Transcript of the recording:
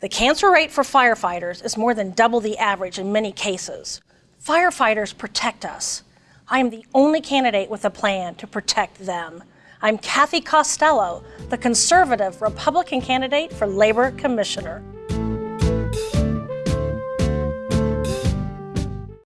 The cancer rate for firefighters is more than double the average in many cases. Firefighters protect us. I am the only candidate with a plan to protect them. I'm Cathy Costello, the conservative Republican candidate for Labor Commissioner.